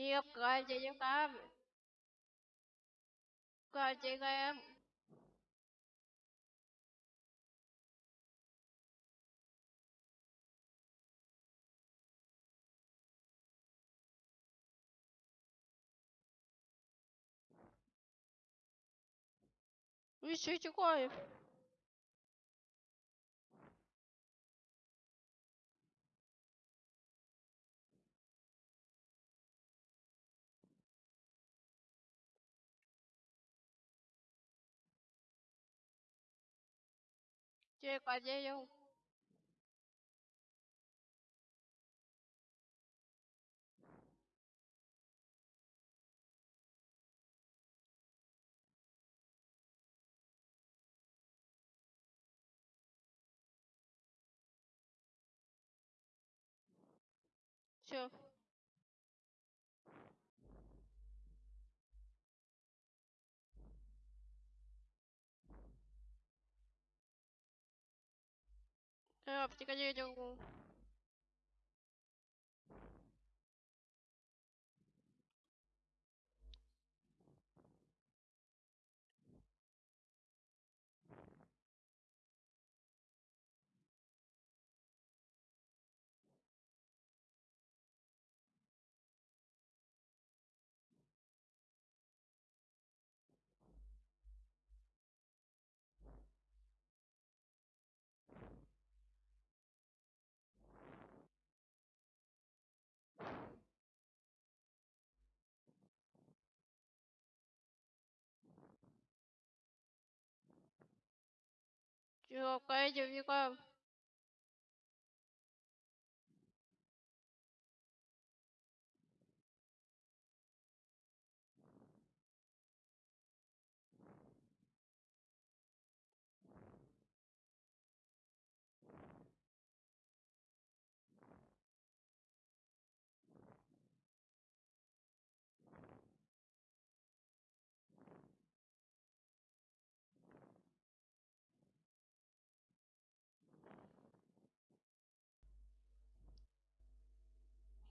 yêu con chị giúp con con chị của em Ищите кофе. 直接挂机了。是。Я, втекать я Chưa cái gì cơ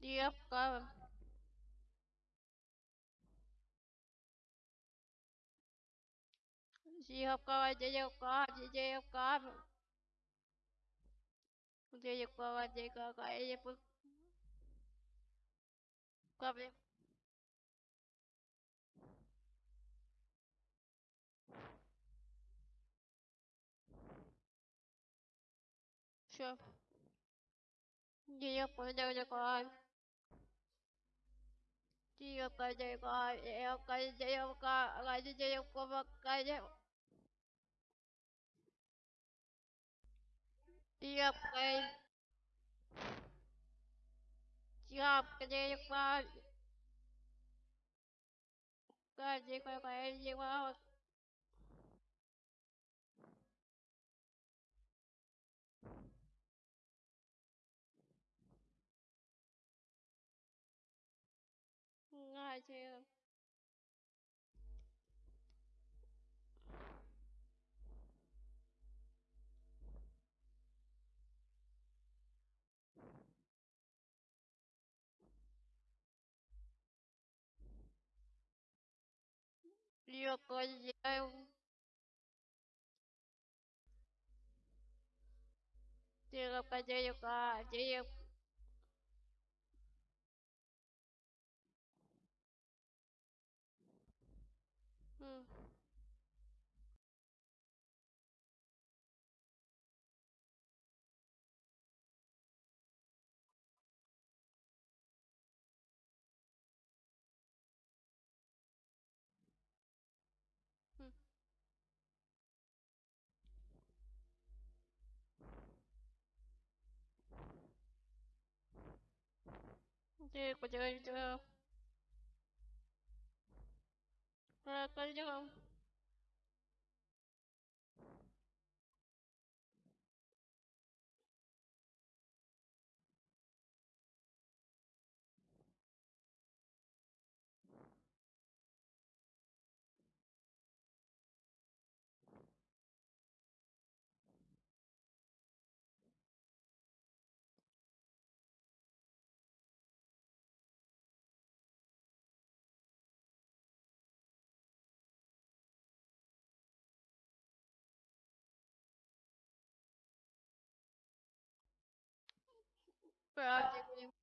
девка девка девка девка девка девка девка Капли. Все. Я понял, какая. Dia kerja kau, dia kerja kau, kerja kau kerja. Dia kerja. Dia kerja kau. Kerja kau kerja kau. кстати. Я хозяин. Ты хозяйка, ты Дик, потихоньку. Пока, 对啊，结果。